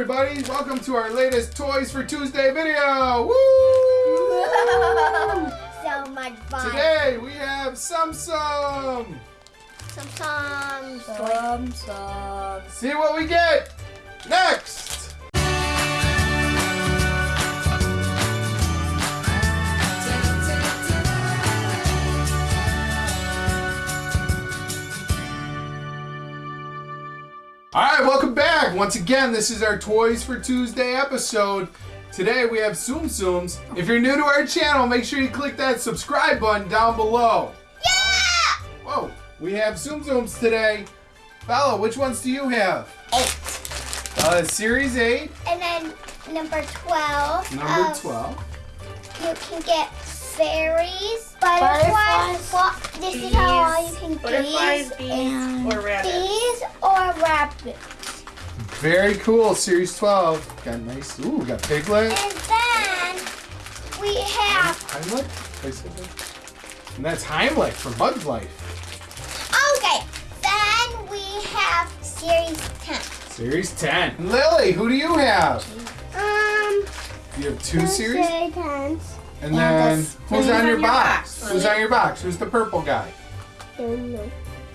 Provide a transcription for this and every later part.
everybody, welcome to our latest Toys for Tuesday video. Woo! so much fun. Today we have Samsung. Some some Some, some. See what we get next. Once again, this is our Toys for Tuesday episode. Today we have Tsum Tsums. If you're new to our channel, make sure you click that subscribe button down below. Yeah! Whoa, we have Tsum Tsums today. Bella, which ones do you have? Eight. Uh, Series 8, And then number 12. number of- 12. You can get fairies, butterflies. Butterflies, Well, this is how all you can Butterflies, bees, bees, and or rabbits. bees or rabbits. Very cool, Series 12. Got nice, ooh, we got Piglet. And then we have, Heimlich? Did I say that? And that's Heimlich from Bug's Life. okay, then we have series 10. Series 10. Lily, who do you have? Um, You have two series? series 10. And and then, who's on on your box? box? Who's on your box? Who's the purple guy? Eeyore.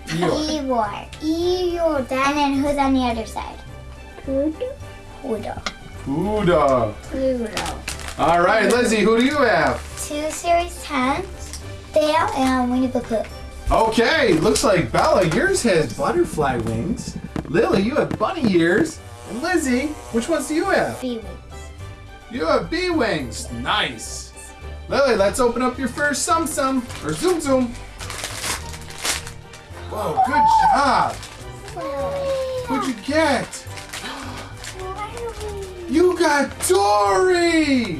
Eeyore. Eeyore. And then who's on the other side? Pluto. Buddha. Pluto. All right, Lizzie, who do you have? Two series 10s. Dale and Winnie the Pooh. Okay, looks like Bella, yours has butterfly wings. Lily, you have bunny ears. And Lizzie, which ones do you have? Bee wings. You have bee wings. Nice. Lily, let's open up your first Tsum Tsum or Tsum Tsum. Whoa, good job. What'd you get? You got Dory.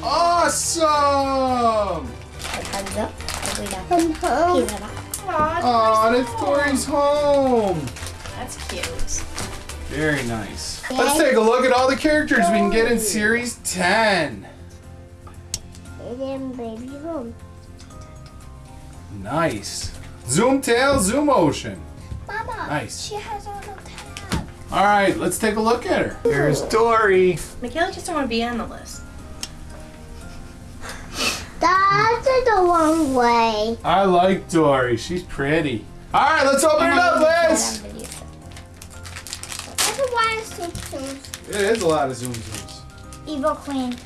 Awesome. Thumbs up. Every down. He's up. Aw, that's Dory's home. That's cute. Very nice. Let's take a look at all the characters we can get in Series 10. And then baby home. Nice. Zoom Tail, Zoom Ocean. Mama. Nice. She has a little tab. All right, let's take a look at her. Here's Dory. Michaela just don't want to be on the list. That's the wrong way. I like Dory. She's pretty. All right, let's open it up, Liz. That's a lot of Tsum Tsums. It is a lot of Tsum Tsums. Evil Queen.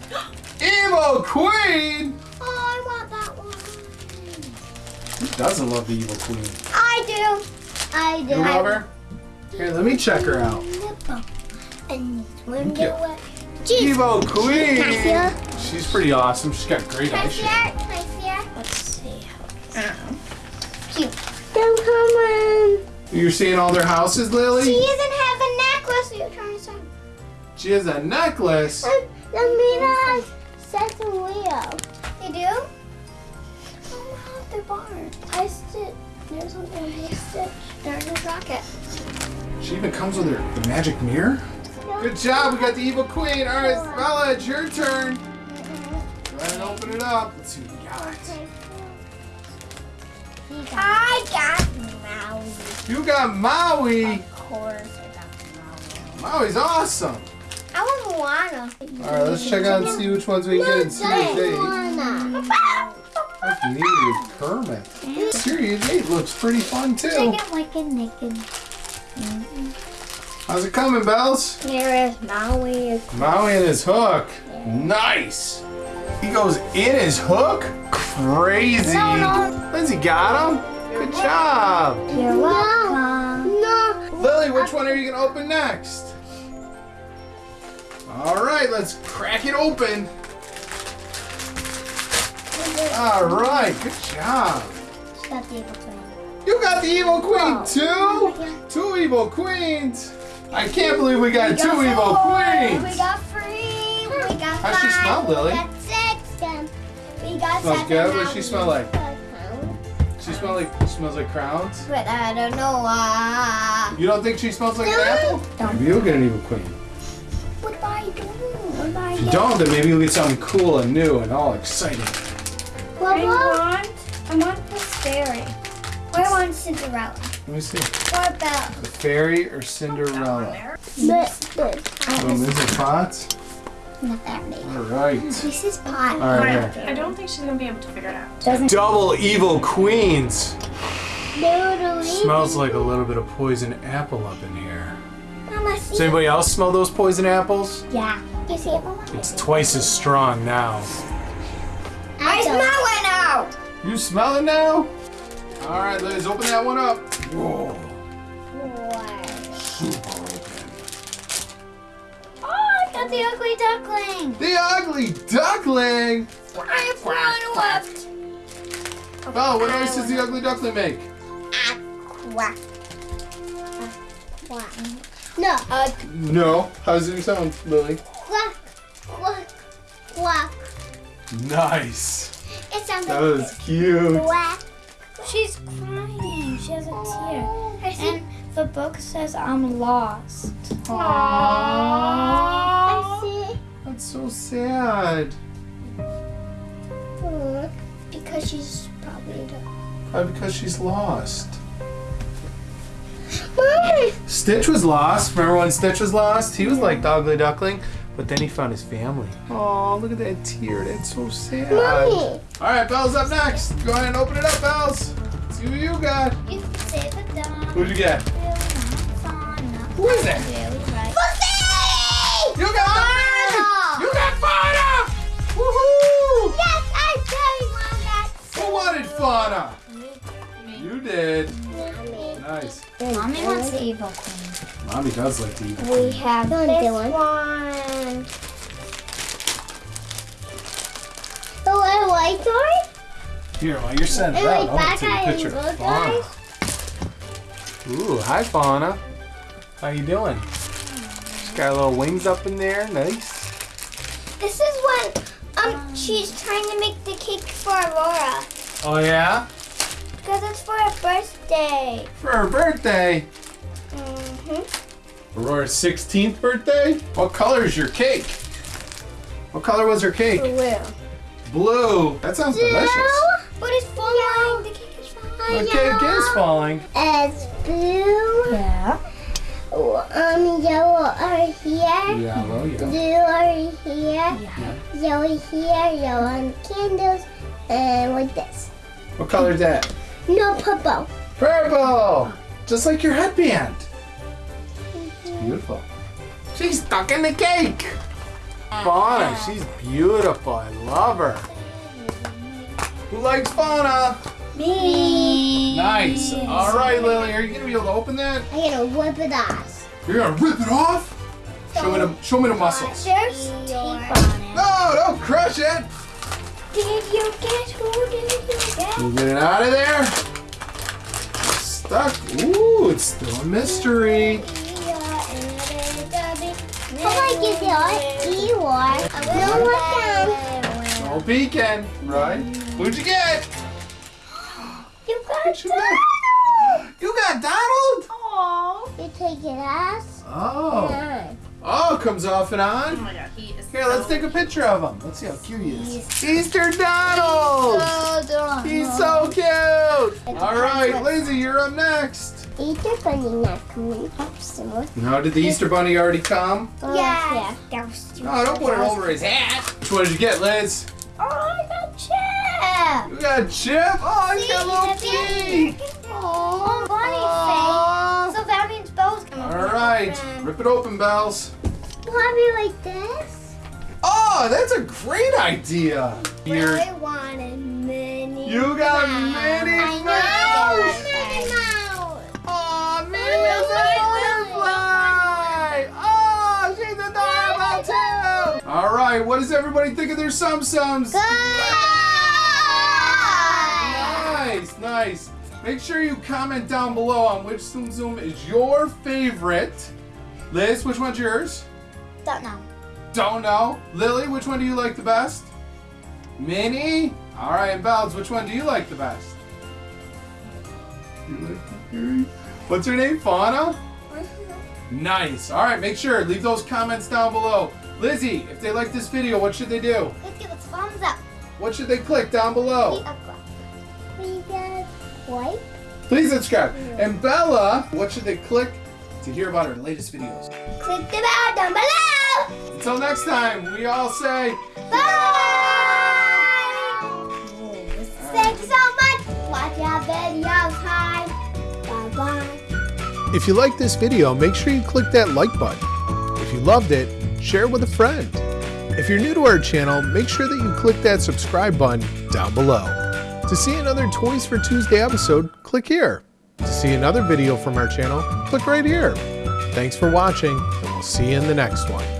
Evil Queen. Oh, I want that one. Who doesn't love the Evil Queen? I do. I do. You love her? Here, let me check her out. And Thank you. window. Jeez. Evil Queen. Can I? She's pretty awesome. She's got great Can I see eyes. her? Can I see her? Let's see. I don't. Cute. Don't come in. You're seeing all their houses, Lily? She Lily? doesn't have a necklace. You're trying to say. She has a necklace. Um, the Mina sets a wheel. You do? Oh wow, they're barred. I stitch. There's something I stitch. There's a rocket. She even comes with her the magic mirror. Good job, we got the evil queen. All right, Bella, it's your turn. Mm-hmm. Go ahead and open it up. Let's see what we got. I got Maui. You got Maui. Of course, I got Maui. Maui's awesome. I want Moana. All right, let's check out and see which ones we can get in Series 8. Moana. That's neat with Kermit. Series 8 looks pretty fun too. Check it like a naked. Mm-hmm. How's it coming, Bells? Here is Maui. Maui and his hook. Nice. He goes in his hook? Crazy. No, no. Lindsay got him. Good job. You're welcome. No. Lily, which one are you going to open next? All right, let's crack it open. All right, good job. She got the evil queen. You got the evil queen Oh. too? Two evil queens. I can't believe we got We two got evil queens. We got three. We got How's she five. smell, Lily? We got six. Then we got Smells seven. good? What does she we smell like? She smell like smells like crowns. But I don't know. Uh, You don't think she smells like an apple? Don't. Maybe you'll get an evil queen. what do I do? What do I If you don't, then maybe you'll get something cool and new and all exciting. Well, I well, want, I want the fairy. I want Cinderella. Let me see. What about The fairy or Cinderella? this? This. Oh, this is pots. Not that big. All right. This is pot. All right. I don't think she's gonna be able to figure it out. Doesn't Double evil queens. Smells like a little bit of poison apple up in here. Mama, Does anybody else smell those poison apples? Yeah. You see it, Mama? It's twice as strong now. You smell it now? All right, Liz, open that one up. Whoa. Super open. Oh, I got the ugly duckling. The ugly duckling. I have one left. Oh, what noise does the ugly duckling make? Quack. Quack. No. Uh, No. How does it sound, Lily? quack. Quack. Quack. Nice. It sounds That like was cute. quack. She's crying. She has a tear. And the book says I'm lost. I see. That's so sad. Because she's probably. Probably because she's lost. Stitch was lost. Remember when Stitch was lost? He was like the ugly duckling, but then he found his family. Oh, look at that tear. That's so sad. Mommy. All right, Belle's up next. Go ahead and open it up, Belle's. See who you got. You say the dumb. Who'd you get? Who is it? Pussy! You got the You got Fauna! Woohoo! Yes, I really want that. Who wanted Fauna? You did. Mommy. Nice. Mommy wants the evil queen. Mommy does like evil. eat. We have this one. Here, while you're setting And it like up, I'm gonna take a picture of Fauna. guys. Ooh, hi Fauna. How you doing? She's got little wings up in there. Nice. This is when um she's trying to make the cake for Aurora. Oh yeah? Because it's for her birthday. For her birthday. Mm-hmm. Aurora's 16th birthday? What color is your cake? What color was her cake? Blue. Blue. That sounds delicious. But it's falling. The cake is falling. The cake is falling. It's blue. Yeah. Um, yellow are here. Yellow, yeah. Blue are here. Yeah. Yellow here. Yellow on candles. And like this. What color is that? No purple. Purple! Just like your headband. It's beautiful. She's stuck in the cake. Fauna, she's beautiful. I love her. Who likes Fauna? Me. Nice. All right, Lily, are you gonna be able to open that? I'm gonna rip it off. You're gonna rip it off? Show me the show me the muscles. There's tape on it. No, don't crush it. Did you get who did you get? You get it out of there. Stuck. Ooh, it's still a mystery. Oh my god, you are. No one No peeking, right? Who'd you get? You got What'd you get? You got Donald? Aww. You take it ass. Oh. Oh, comes off and on. Oh my god, he is Here, so let's take a picture of him. Let's see how cute he is. Easter Donald! He's so cute! All right, Lizzie, you're up next. Easter bunny not coming up soon. No, did the Easter Bunny already come? Oh, yeah. That was too No, don't put it over his hat. Which one did you get, Liz? Oh, I got Chip. You got Chip. Oh, he's got little feet. Oh, Aw. So that means Belle's coming. All right, rip it open, Bells. Want me like this? Oh, that's a great idea. Here, I wanted Minnie. you got Mouse. Minnie I know Mouse. Minnie Mouse. Oh, Minnie Mouse a butterfly. Oh, she's adorable too. All right, what does everybody think of their Tsum Tsums? Nice, nice. Make sure you comment down below on which Tsum Tsum is your favorite. Liz, which one's yours? Don't know. Don't know. Lily, which one do you like the best? Minnie? All right, and Bells, which one do you like the best? You like the? What's her name? Fauna? Nice. All right, make sure, leave those comments down below. Lizzie, if they like this video, what should they do? Let's give us thumbs up. What should they click down below? We get white. Please subscribe. And Bella, what should they click to hear about our latest videos? Click the bell down below. Until next time, we all say Bye. Thank you so much. Watch our videos. Hi. Bye bye. If you like this video, make sure you click that like button. If you loved it, share it with a friend. If you're new to our channel, make sure that you click that subscribe button down below. To see another Toys for Tuesday episode, click here. To see another video from our channel, click right here. Thanks for watching, and we'll see you in the next one.